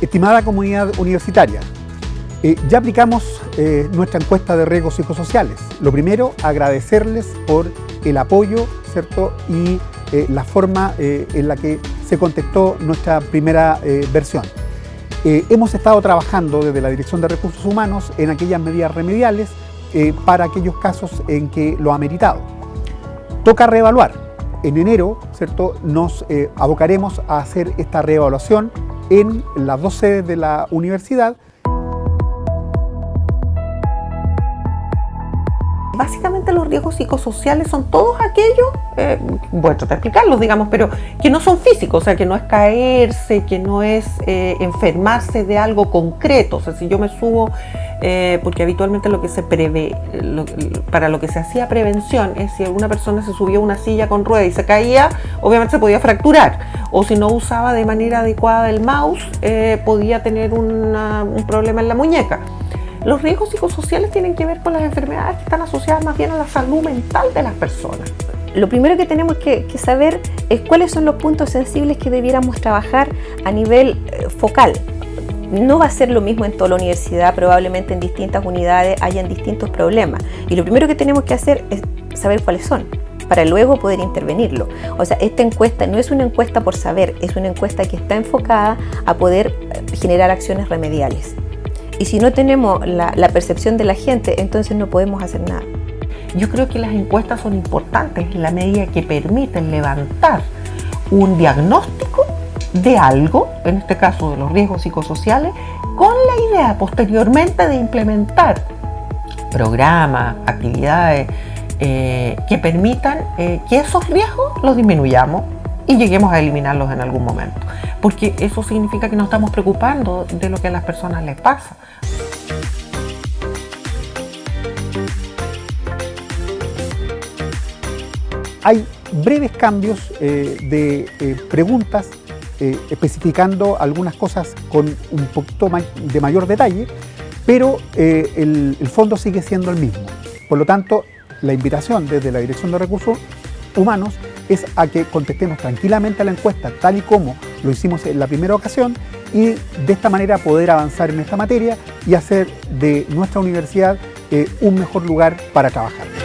Estimada comunidad universitaria, eh, ya aplicamos eh, nuestra encuesta de riesgos psicosociales. Lo primero, agradecerles por el apoyo ¿cierto? y eh, la forma en la que se contestó nuestra primera versión. hemos estado trabajando desde la Dirección de Recursos Humanos en aquellas medidas remediales para aquellos casos en que lo ha meritado. Toca reevaluar. En enero ¿cierto? nos abocaremos a hacer esta reevaluación en las dos sedes de la universidad Básicamente los riesgos psicosociales son todos aquellos, eh, voy a tratar de explicarlos, digamos, pero que no son físicos, o sea, que no es caerse, que no es eh, enfermarse de algo concreto. O sea, si yo me subo, eh, porque habitualmente lo que se prevé, para lo que se hacía prevención es si alguna persona se subió a una silla con rueda y se caía, obviamente se podía fracturar. O si no usaba de manera adecuada el mouse, podía tener un problema en la muñeca. Los riesgos psicosociales tienen que ver con las enfermedades que están asociadas más bien a la salud mental de las personas. Lo primero que tenemos que, saber es cuáles son los puntos sensibles que debiéramos trabajar a nivel eh, focal. No va a ser lo mismo en toda la universidad, probablemente en distintas unidades hayan distintos problemas. Y lo primero que tenemos que hacer es saber cuáles son para luego poder intervenirlo. O sea, esta encuesta no es una encuesta por saber, es una encuesta que está enfocada a poder eh, generar acciones remediales. Y si no tenemos la, percepción de la gente, entonces no podemos hacer nada. Yo creo que las encuestas son importantes en la medida que permiten levantar un diagnóstico de algo, en este caso de los riesgos psicosociales, con la idea posteriormente de implementar programas, actividades eh, que permitan eh, que esos riesgos los disminuyamos y lleguemos a eliminarlos en algún momento. Porque eso significa que nos estamos preocupando de lo que a las personas les pasa. Hay breves cambios eh, de preguntas eh, especificando algunas cosas con un poquito de mayor detalle, pero el, el fondo sigue siendo el mismo. Por lo tanto, la invitación desde la Dirección de Recursos Humanos es a que contestemos tranquilamente a la encuesta tal y como lo hicimos en la primera ocasión y de esta manera poder avanzar en esta materia y hacer de nuestra universidad eh, un mejor lugar para trabajar.